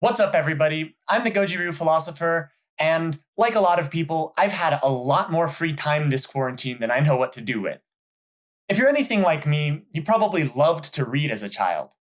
What's up, everybody? I'm the Goju-Ryu philosopher, and like a lot of people, I've had a lot more free time this quarantine than I know what to do with. If you're anything like me, you probably loved to read as a child.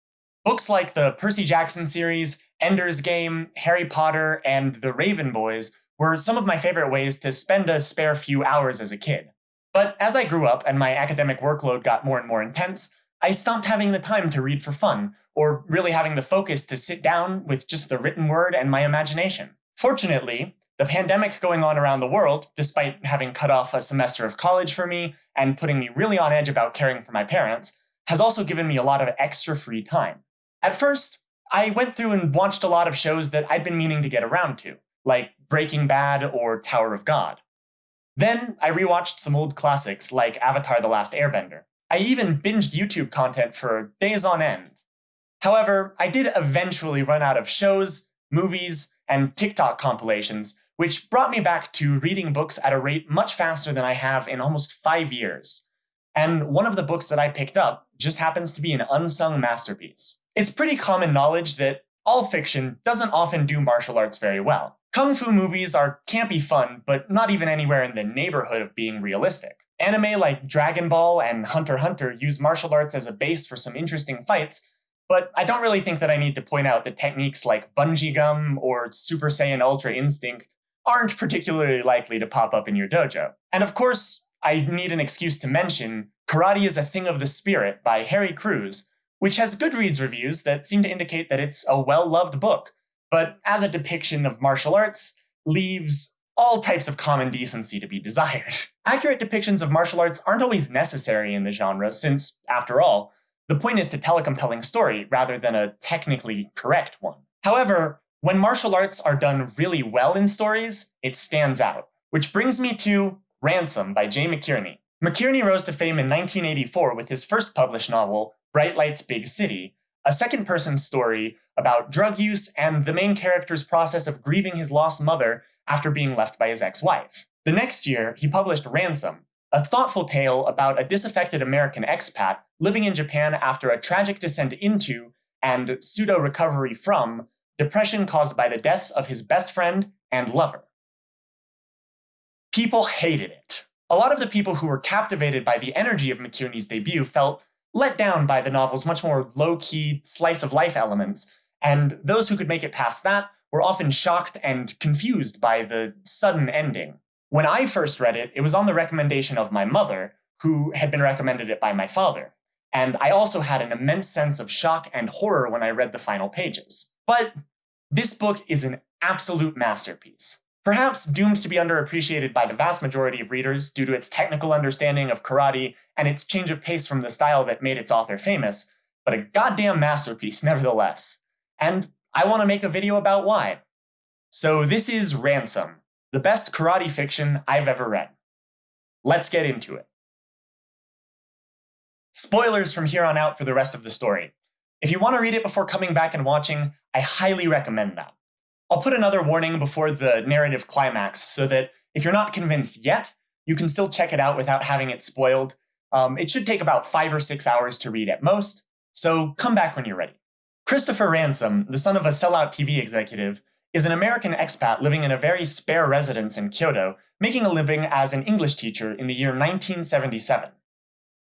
Books like the Percy Jackson series, Ender's Game, Harry Potter, and The Raven Boys were some of my favorite ways to spend a spare few hours as a kid. But as I grew up and my academic workload got more and more intense, I stopped having the time to read for fun, or really having the focus to sit down with just the written word and my imagination. Fortunately, the pandemic going on around the world, despite having cut off a semester of college for me and putting me really on edge about caring for my parents, has also given me a lot of extra free time. At first, I went through and watched a lot of shows that I'd been meaning to get around to, like Breaking Bad or Tower of God. Then I rewatched some old classics like Avatar The Last Airbender. I even binged YouTube content for days on end, However, I did eventually run out of shows, movies, and TikTok compilations, which brought me back to reading books at a rate much faster than I have in almost five years. And one of the books that I picked up just happens to be an unsung masterpiece. It's pretty common knowledge that all fiction doesn't often do martial arts very well. Kung fu movies are campy fun, but not even anywhere in the neighborhood of being realistic. Anime like Dragon Ball and Hunter Hunter use martial arts as a base for some interesting fights, but I don't really think that I need to point out that techniques like bungee gum or Super Saiyan Ultra Instinct aren't particularly likely to pop up in your dojo. And of course, I need an excuse to mention Karate is a Thing of the Spirit by Harry Crews, which has Goodreads reviews that seem to indicate that it's a well-loved book, but as a depiction of martial arts, leaves all types of common decency to be desired. Accurate depictions of martial arts aren't always necessary in the genre, since, after all, the point is to tell a compelling story rather than a technically correct one. However, when martial arts are done really well in stories, it stands out. Which brings me to Ransom by Jay McInerney. McInerney rose to fame in 1984 with his first published novel, Bright Lights Big City, a second person story about drug use and the main character's process of grieving his lost mother after being left by his ex wife. The next year, he published Ransom, a thoughtful tale about a disaffected American expat living in Japan after a tragic descent into and pseudo recovery from depression caused by the deaths of his best friend and lover. People hated it. A lot of the people who were captivated by the energy of McInerney's debut felt let down by the novel's much more low-key, slice-of-life elements, and those who could make it past that were often shocked and confused by the sudden ending. When I first read it, it was on the recommendation of my mother, who had been recommended it by my father. And I also had an immense sense of shock and horror when I read the final pages. But this book is an absolute masterpiece. Perhaps doomed to be underappreciated by the vast majority of readers due to its technical understanding of karate and its change of pace from the style that made its author famous, but a goddamn masterpiece nevertheless. And I want to make a video about why. So this is Ransom, the best karate fiction I've ever read. Let's get into it. Spoilers from here on out for the rest of the story. If you want to read it before coming back and watching, I highly recommend that. I'll put another warning before the narrative climax so that if you're not convinced yet, you can still check it out without having it spoiled. Um, it should take about five or six hours to read at most, so come back when you're ready. Christopher Ransom, the son of a sellout TV executive, is an American expat living in a very spare residence in Kyoto, making a living as an English teacher in the year 1977.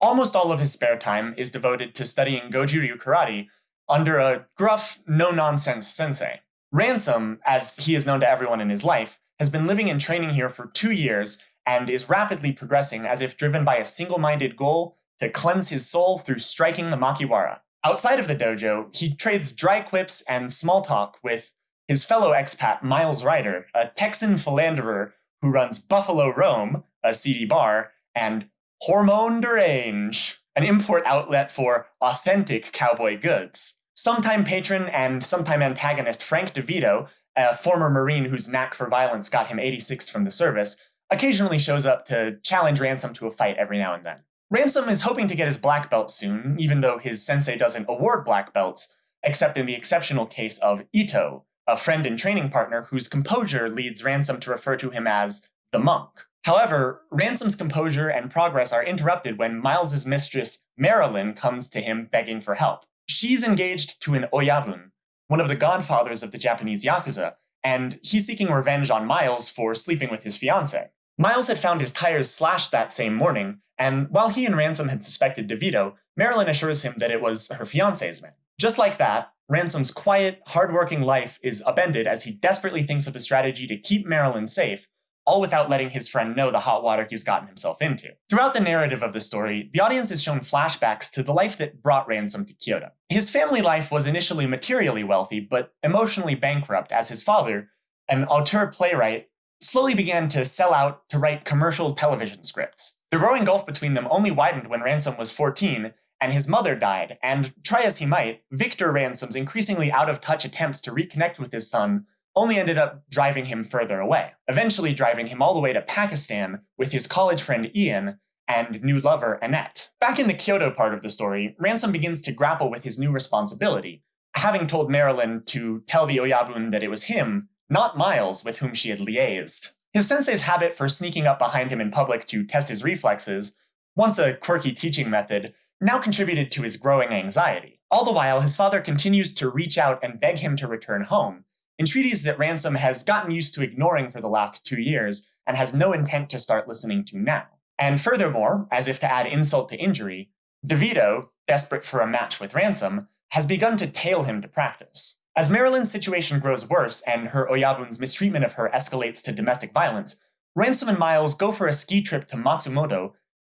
Almost all of his spare time is devoted to studying Goju-Ryu karate under a gruff, no-nonsense sensei. Ransom, as he is known to everyone in his life, has been living and training here for two years and is rapidly progressing as if driven by a single-minded goal to cleanse his soul through striking the Makiwara. Outside of the dojo, he trades dry quips and small talk with his fellow expat Miles Ryder, a Texan philanderer who runs Buffalo Rome, a seedy bar, and Hormone Derange, an import outlet for authentic cowboy goods. Sometime patron and sometime antagonist Frank DeVito, a former Marine whose knack for violence got him 86th from the service, occasionally shows up to challenge Ransom to a fight every now and then. Ransom is hoping to get his black belt soon, even though his sensei doesn't award black belts, except in the exceptional case of Ito, a friend and training partner whose composure leads Ransom to refer to him as the monk. However, Ransom's composure and progress are interrupted when Miles's mistress, Marilyn, comes to him begging for help. She's engaged to an oyabun, one of the godfathers of the Japanese Yakuza, and he's seeking revenge on Miles for sleeping with his fiancée. Miles had found his tires slashed that same morning, and while he and Ransom had suspected DeVito, Marilyn assures him that it was her fiancé's man. Just like that, Ransom's quiet, hardworking life is upended as he desperately thinks of a strategy to keep Marilyn safe all without letting his friend know the hot water he's gotten himself into. Throughout the narrative of the story, the audience is shown flashbacks to the life that brought Ransom to Kyoto. His family life was initially materially wealthy, but emotionally bankrupt as his father, an auteur playwright, slowly began to sell out to write commercial television scripts. The growing gulf between them only widened when Ransom was 14 and his mother died, and try as he might, Victor Ransom's increasingly out of touch attempts to reconnect with his son only ended up driving him further away, eventually driving him all the way to Pakistan with his college friend Ian and new lover Annette. Back in the Kyoto part of the story, Ransom begins to grapple with his new responsibility, having told Marilyn to tell the Oyabun that it was him, not Miles, with whom she had liaised. His sensei's habit for sneaking up behind him in public to test his reflexes, once a quirky teaching method, now contributed to his growing anxiety. All the while, his father continues to reach out and beg him to return home, entreaties that Ransom has gotten used to ignoring for the last two years and has no intent to start listening to now. And furthermore, as if to add insult to injury, DeVito, desperate for a match with Ransom, has begun to tail him to practice. As Marilyn's situation grows worse and her Oyabun's mistreatment of her escalates to domestic violence, Ransom and Miles go for a ski trip to Matsumoto,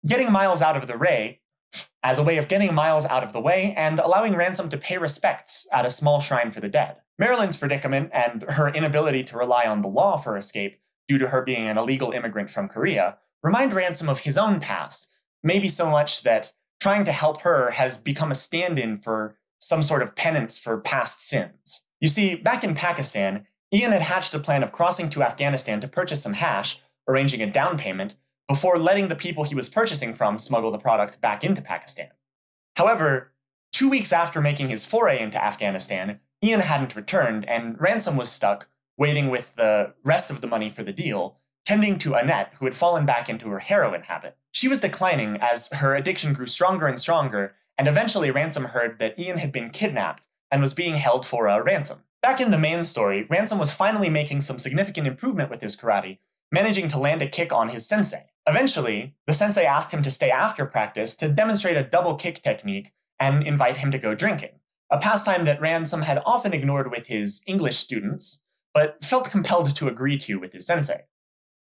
getting Miles out of the way as a way of getting Miles out of the way and allowing Ransom to pay respects at a small shrine for the dead. Marilyn's predicament and her inability to rely on the law for escape due to her being an illegal immigrant from Korea remind Ransom of his own past, maybe so much that trying to help her has become a stand in for some sort of penance for past sins. You see, back in Pakistan, Ian had hatched a plan of crossing to Afghanistan to purchase some hash, arranging a down payment, before letting the people he was purchasing from smuggle the product back into Pakistan. However, two weeks after making his foray into Afghanistan, Ian hadn't returned, and Ransom was stuck, waiting with the rest of the money for the deal, tending to Annette, who had fallen back into her heroin habit. She was declining as her addiction grew stronger and stronger, and eventually Ransom heard that Ian had been kidnapped and was being held for a ransom. Back in the main story, Ransom was finally making some significant improvement with his karate, managing to land a kick on his sensei. Eventually, the sensei asked him to stay after practice to demonstrate a double kick technique and invite him to go drinking a pastime that Ransom had often ignored with his English students, but felt compelled to agree to with his sensei.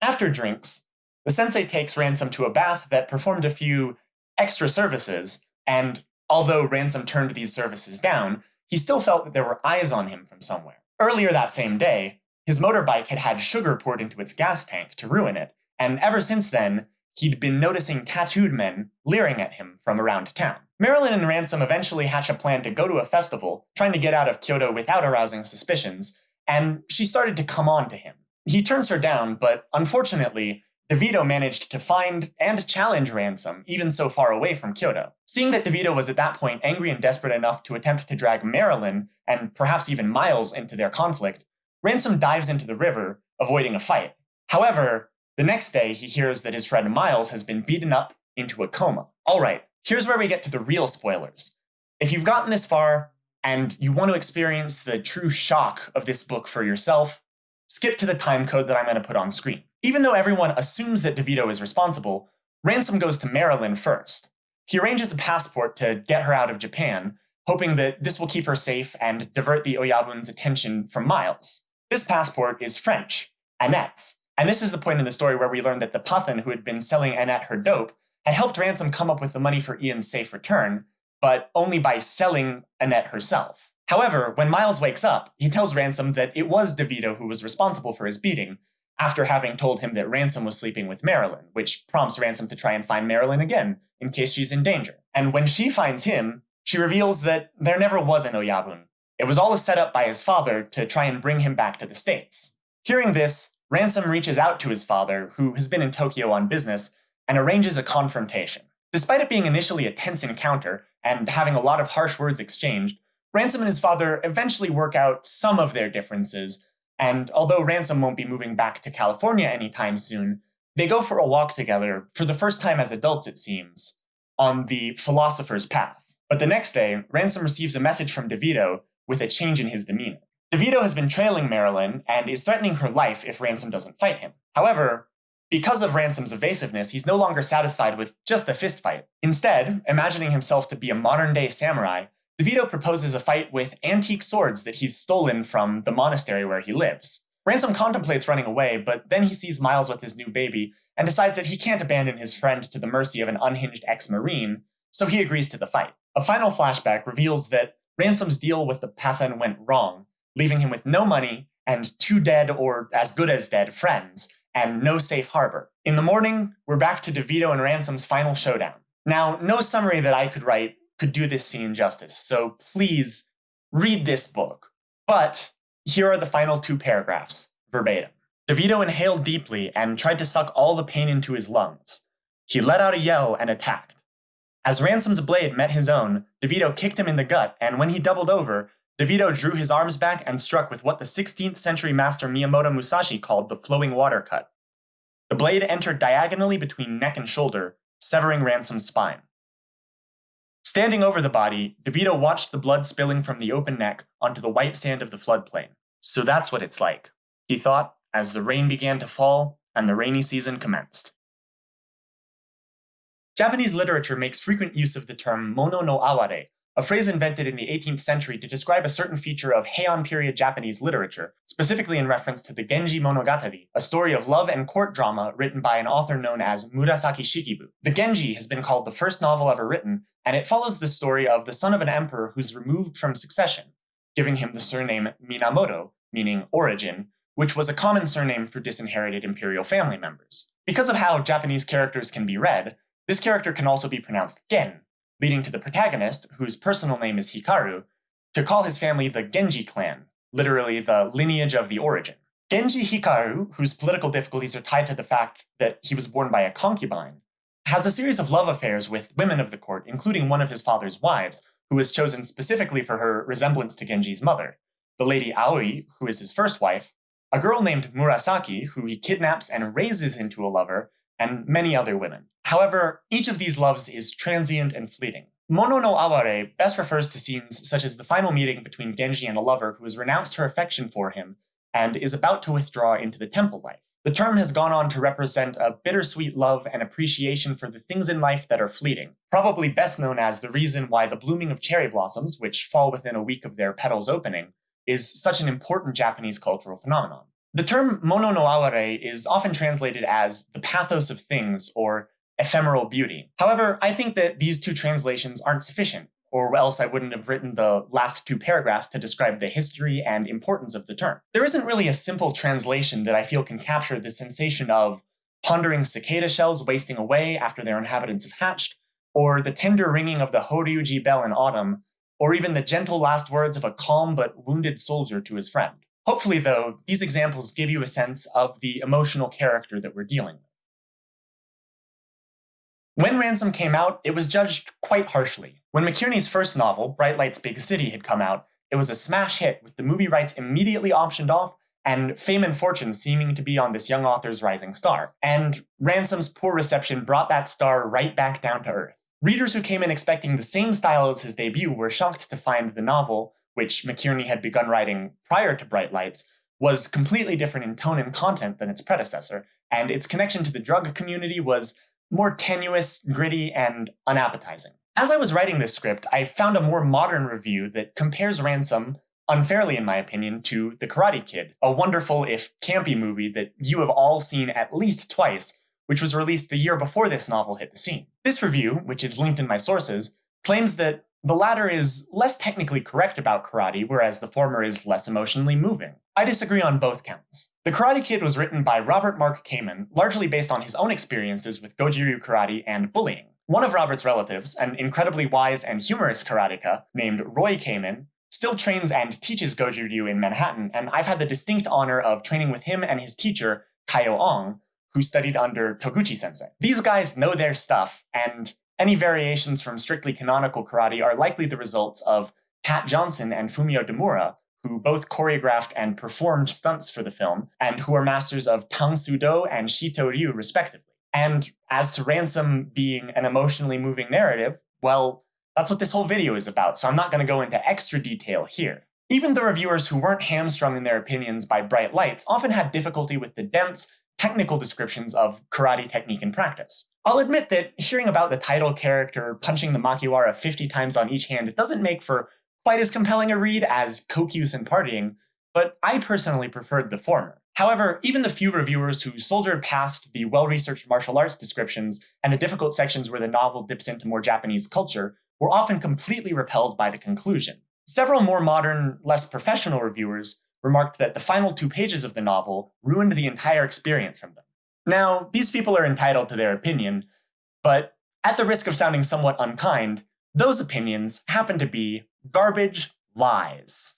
After drinks, the sensei takes Ransom to a bath that performed a few extra services, and although Ransom turned these services down, he still felt that there were eyes on him from somewhere. Earlier that same day, his motorbike had had sugar poured into its gas tank to ruin it, and ever since then, he'd been noticing tattooed men leering at him from around town. Marilyn and Ransom eventually hatch a plan to go to a festival, trying to get out of Kyoto without arousing suspicions, and she started to come on to him. He turns her down, but unfortunately, DeVito managed to find and challenge Ransom, even so far away from Kyoto. Seeing that DeVito was at that point angry and desperate enough to attempt to drag Marilyn, and perhaps even Miles, into their conflict, Ransom dives into the river, avoiding a fight. However, the next day he hears that his friend Miles has been beaten up into a coma. Alright, here's where we get to the real spoilers. If you've gotten this far and you want to experience the true shock of this book for yourself, skip to the time code that I'm going to put on screen. Even though everyone assumes that DeVito is responsible, Ransom goes to Marilyn first. He arranges a passport to get her out of Japan, hoping that this will keep her safe and divert the Oyabun's attention from Miles. This passport is French, Annette's, and this is the point in the story where we learn that the Pathan who had been selling Annette her dope had helped Ransom come up with the money for Ian's safe return, but only by selling Annette herself. However, when Miles wakes up, he tells Ransom that it was DeVito who was responsible for his beating, after having told him that Ransom was sleeping with Marilyn, which prompts Ransom to try and find Marilyn again, in case she's in danger. And when she finds him, she reveals that there never was an Oyabun. It was all a setup by his father to try and bring him back to the States. Hearing this, Ransom reaches out to his father, who has been in Tokyo on business, and arranges a confrontation. Despite it being initially a tense encounter and having a lot of harsh words exchanged, Ransom and his father eventually work out some of their differences, and although Ransom won't be moving back to California anytime soon, they go for a walk together, for the first time as adults it seems, on the philosopher's path. But the next day, Ransom receives a message from DeVito with a change in his demeanor. DeVito has been trailing Marilyn and is threatening her life if Ransom doesn't fight him. However, because of Ransom's evasiveness, he's no longer satisfied with just a fistfight. Instead, imagining himself to be a modern day samurai, DeVito proposes a fight with antique swords that he's stolen from the monastery where he lives. Ransom contemplates running away, but then he sees Miles with his new baby and decides that he can't abandon his friend to the mercy of an unhinged ex Marine, so he agrees to the fight. A final flashback reveals that Ransom's deal with the Pathan went wrong, leaving him with no money and two dead or as good as dead friends, and no safe harbor. In the morning, we're back to DeVito and Ransom's final showdown. Now, no summary that I could write could do this scene justice, so please read this book. But here are the final two paragraphs, verbatim. DeVito inhaled deeply and tried to suck all the pain into his lungs. He let out a yell and attacked. As Ransom's blade met his own, DeVito kicked him in the gut, and when he doubled over, DeVito drew his arms back and struck with what the 16th century master Miyamoto Musashi called the flowing water cut. The blade entered diagonally between neck and shoulder, severing Ransom's spine. Standing over the body, DeVito watched the blood spilling from the open neck onto the white sand of the floodplain. So that's what it's like, he thought, as the rain began to fall and the rainy season commenced. Japanese literature makes frequent use of the term mono no aware, a phrase invented in the 18th century to describe a certain feature of Heian period Japanese literature, specifically in reference to the Genji Monogatari, a story of love and court drama written by an author known as Murasaki Shikibu. The Genji has been called the first novel ever written, and it follows the story of the son of an emperor who's removed from succession, giving him the surname Minamoto, meaning origin, which was a common surname for disinherited imperial family members. Because of how Japanese characters can be read, this character can also be pronounced Gen, leading to the protagonist, whose personal name is Hikaru, to call his family the Genji clan, literally the lineage of the origin. Genji Hikaru, whose political difficulties are tied to the fact that he was born by a concubine, has a series of love affairs with women of the court, including one of his father's wives, who was chosen specifically for her resemblance to Genji's mother, the lady Aoi, who is his first wife, a girl named Murasaki, who he kidnaps and raises into a lover, and many other women. However, each of these loves is transient and fleeting. Mono no aware best refers to scenes such as the final meeting between Genji and a lover who has renounced her affection for him and is about to withdraw into the temple life. The term has gone on to represent a bittersweet love and appreciation for the things in life that are fleeting, probably best known as the reason why the blooming of cherry blossoms, which fall within a week of their petals opening, is such an important Japanese cultural phenomenon. The term mono no aware is often translated as the pathos of things or ephemeral beauty. However, I think that these two translations aren't sufficient, or else I wouldn't have written the last two paragraphs to describe the history and importance of the term. There isn't really a simple translation that I feel can capture the sensation of pondering cicada shells wasting away after their inhabitants have hatched, or the tender ringing of the Horyuji bell in autumn, or even the gentle last words of a calm but wounded soldier to his friend. Hopefully, though, these examples give you a sense of the emotional character that we're dealing with. When Ransom came out, it was judged quite harshly. When McInerney's first novel, Bright Lights Big City, had come out, it was a smash hit, with the movie rights immediately optioned off and fame and fortune seeming to be on this young author's rising star. And Ransom's poor reception brought that star right back down to earth. Readers who came in expecting the same style as his debut were shocked to find the novel which McInerney had begun writing prior to Bright Lights, was completely different in tone and content than its predecessor, and its connection to the drug community was more tenuous, gritty, and unappetizing. As I was writing this script, I found a more modern review that compares Ransom, unfairly in my opinion, to The Karate Kid, a wonderful, if campy movie that you have all seen at least twice, which was released the year before this novel hit the scene. This review, which is linked in my sources, claims that the latter is less technically correct about karate, whereas the former is less emotionally moving. I disagree on both counts. The Karate Kid was written by Robert Mark Kamen, largely based on his own experiences with Goju-ryu karate and bullying. One of Robert's relatives, an incredibly wise and humorous karateka named Roy Kamen, still trains and teaches Goju-ryu in Manhattan, and I've had the distinct honor of training with him and his teacher, Kaio Ong, who studied under Toguchi sensei. These guys know their stuff, and any variations from strictly canonical karate are likely the results of Pat Johnson and Fumio Demura, who both choreographed and performed stunts for the film, and who are masters of Tang Soo Do and Shito Ryu, respectively. And as to Ransom being an emotionally moving narrative, well, that's what this whole video is about, so I'm not going to go into extra detail here. Even the reviewers who weren't hamstrung in their opinions by bright lights often had difficulty with the dense, technical descriptions of karate technique and practice. I'll admit that hearing about the title character punching the Makiwara 50 times on each hand doesn't make for quite as compelling a read as Coke Youth and Partying, but I personally preferred the former. However, even the few reviewers who soldiered past the well-researched martial arts descriptions and the difficult sections where the novel dips into more Japanese culture were often completely repelled by the conclusion. Several more modern, less professional reviewers remarked that the final two pages of the novel ruined the entire experience from them. Now, these people are entitled to their opinion, but at the risk of sounding somewhat unkind, those opinions happen to be garbage lies.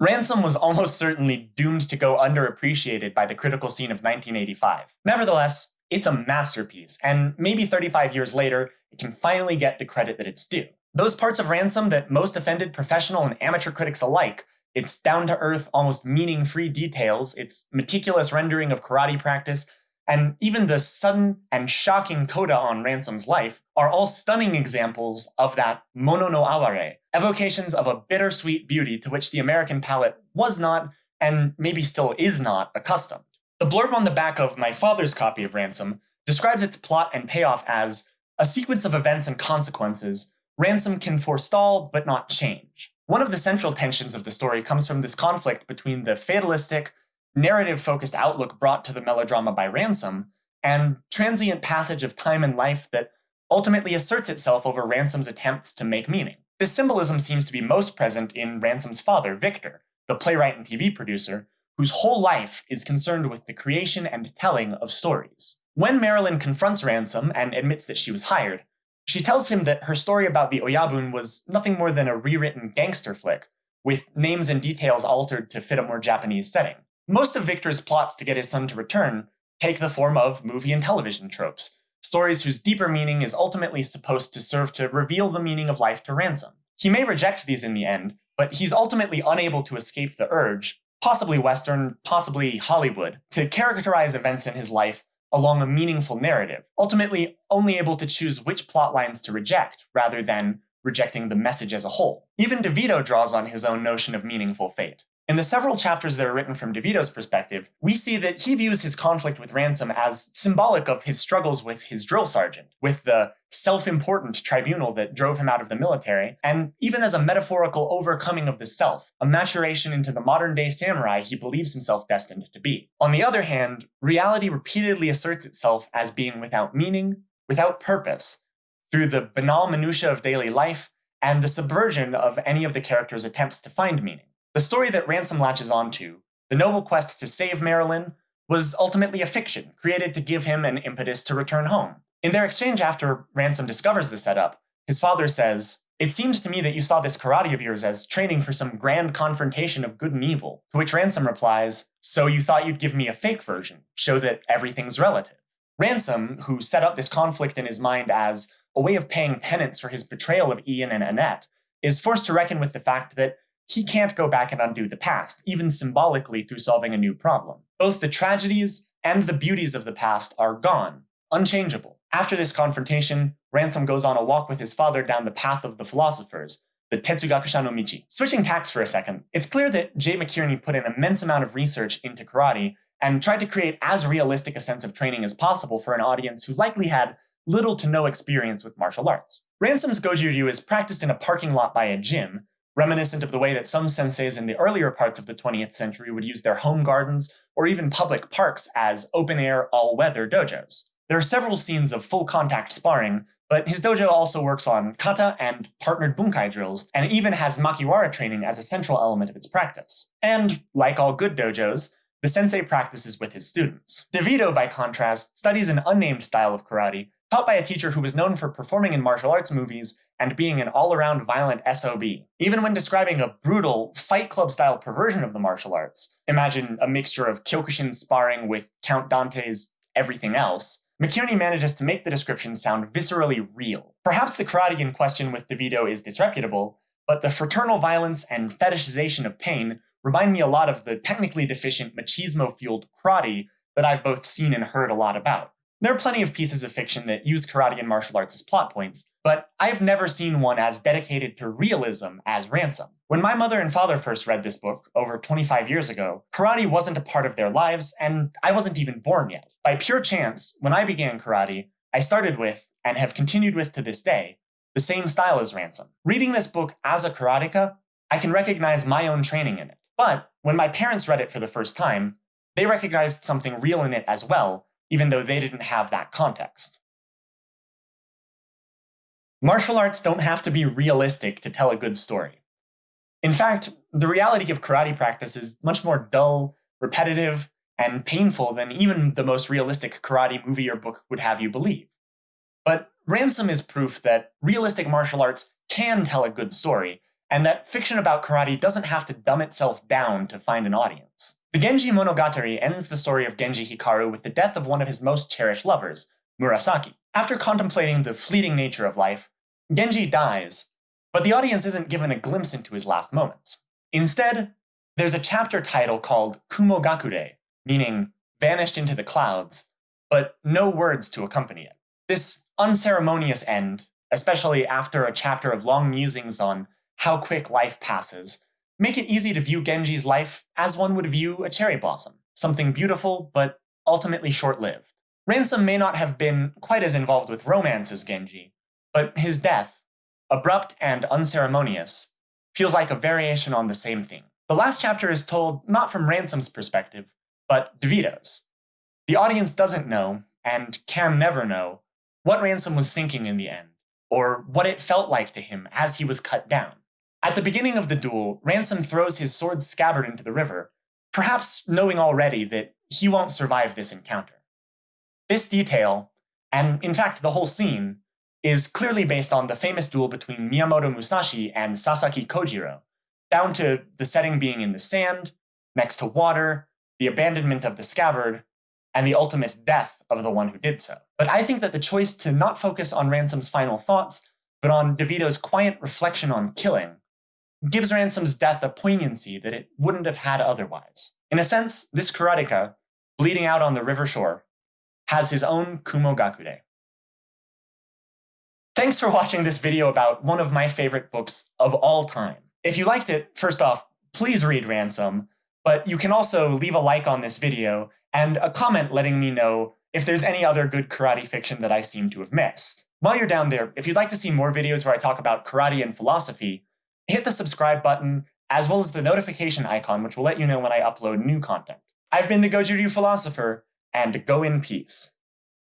Ransom was almost certainly doomed to go underappreciated by the critical scene of 1985. Nevertheless, it's a masterpiece, and maybe 35 years later, it can finally get the credit that it's due. Those parts of Ransom that most offended professional and amateur critics alike, its down-to-earth, almost meaning-free details, its meticulous rendering of karate practice, and even the sudden and shocking coda on Ransom's life are all stunning examples of that mono no aware, evocations of a bittersweet beauty to which the American palate was not, and maybe still is not, accustomed. The blurb on the back of my father's copy of Ransom describes its plot and payoff as a sequence of events and consequences Ransom can forestall but not change. One of the central tensions of the story comes from this conflict between the fatalistic, narrative-focused outlook brought to the melodrama by Ransom, and transient passage of time and life that ultimately asserts itself over Ransom's attempts to make meaning. This symbolism seems to be most present in Ransom's father, Victor, the playwright and TV producer, whose whole life is concerned with the creation and telling of stories. When Marilyn confronts Ransom and admits that she was hired, she tells him that her story about the Oyabun was nothing more than a rewritten gangster flick, with names and details altered to fit a more Japanese setting. Most of Victor's plots to get his son to return take the form of movie and television tropes, stories whose deeper meaning is ultimately supposed to serve to reveal the meaning of life to Ransom. He may reject these in the end, but he's ultimately unable to escape the urge, possibly Western, possibly Hollywood, to characterize events in his life along a meaningful narrative, ultimately only able to choose which plot lines to reject rather than rejecting the message as a whole. Even DeVito draws on his own notion of meaningful fate. In the several chapters that are written from DeVito's perspective, we see that he views his conflict with Ransom as symbolic of his struggles with his drill sergeant, with the self-important tribunal that drove him out of the military, and even as a metaphorical overcoming of the self, a maturation into the modern-day samurai he believes himself destined to be. On the other hand, reality repeatedly asserts itself as being without meaning, without purpose, through the banal minutiae of daily life and the subversion of any of the character's attempts to find meaning. The story that Ransom latches onto, the noble quest to save Marilyn, was ultimately a fiction, created to give him an impetus to return home. In their exchange after Ransom discovers the setup, his father says, It seemed to me that you saw this karate of yours as training for some grand confrontation of good and evil, to which Ransom replies, So you thought you'd give me a fake version, show that everything's relative. Ransom, who set up this conflict in his mind as a way of paying penance for his betrayal of Ian and Annette, is forced to reckon with the fact that he can't go back and undo the past, even symbolically through solving a new problem. Both the tragedies and the beauties of the past are gone, unchangeable. After this confrontation, Ransom goes on a walk with his father down the path of the philosophers, the Tetsugakusha no Michi. Switching tacks for a second, it's clear that Jay McInerney put an immense amount of research into karate and tried to create as realistic a sense of training as possible for an audience who likely had little to no experience with martial arts. Ransom's Goju Ryu is practiced in a parking lot by a gym, reminiscent of the way that some senseis in the earlier parts of the 20th century would use their home gardens or even public parks as open-air, all-weather dojos. There are several scenes of full-contact sparring, but his dojo also works on kata and partnered bunkai drills, and even has makiwara training as a central element of its practice. And, like all good dojos, the sensei practices with his students. DeVito, by contrast, studies an unnamed style of karate, taught by a teacher who was known for performing in martial arts movies and being an all-around violent SOB. Even when describing a brutal, Fight Club-style perversion of the martial arts, imagine a mixture of Kyokushin sparring with Count Dante's everything else, McInerney manages to make the description sound viscerally real. Perhaps the karate in question with DeVito is disreputable, but the fraternal violence and fetishization of pain remind me a lot of the technically deficient machismo-fueled karate that I've both seen and heard a lot about. There are plenty of pieces of fiction that use karate and martial arts as plot points, but I've never seen one as dedicated to realism as Ransom. When my mother and father first read this book, over 25 years ago, karate wasn't a part of their lives, and I wasn't even born yet. By pure chance, when I began karate, I started with, and have continued with to this day, the same style as Ransom. Reading this book as a karateka, I can recognize my own training in it. But when my parents read it for the first time, they recognized something real in it as well, even though they didn't have that context. Martial arts don't have to be realistic to tell a good story. In fact, the reality of karate practice is much more dull, repetitive, and painful than even the most realistic karate movie or book would have you believe. But Ransom is proof that realistic martial arts can tell a good story, and that fiction about karate doesn't have to dumb itself down to find an audience. The Genji Monogatari ends the story of Genji Hikaru with the death of one of his most cherished lovers, Murasaki. After contemplating the fleeting nature of life, Genji dies, but the audience isn't given a glimpse into his last moments. Instead, there's a chapter title called Kumogakure, meaning vanished into the clouds, but no words to accompany it. This unceremonious end, especially after a chapter of long musings on how quick life passes, make it easy to view Genji's life as one would view a cherry blossom, something beautiful but ultimately short-lived. Ransom may not have been quite as involved with romance as Genji, but his death, abrupt and unceremonious, feels like a variation on the same theme. The last chapter is told not from Ransom's perspective, but DeVito's. The audience doesn't know, and can never know, what Ransom was thinking in the end, or what it felt like to him as he was cut down. At the beginning of the duel, Ransom throws his sword scabbard into the river, perhaps knowing already that he won't survive this encounter. This detail, and in fact the whole scene, is clearly based on the famous duel between Miyamoto Musashi and Sasaki Kojiro, down to the setting being in the sand, next to water, the abandonment of the scabbard, and the ultimate death of the one who did so. But I think that the choice to not focus on Ransom's final thoughts, but on DeVito's quiet reflection on killing, gives Ransom's death a poignancy that it wouldn't have had otherwise. In a sense, this karateka, bleeding out on the river shore, has his own Kumogakure. Thanks for watching this video about one of my favorite books of all time. If you liked it, first off, please read Ransom, but you can also leave a like on this video and a comment letting me know if there's any other good karate fiction that I seem to have missed. While you're down there, if you'd like to see more videos where I talk about karate and philosophy, hit the subscribe button, as well as the notification icon, which will let you know when I upload new content. I've been the Goju Ryu Philosopher, and go in peace.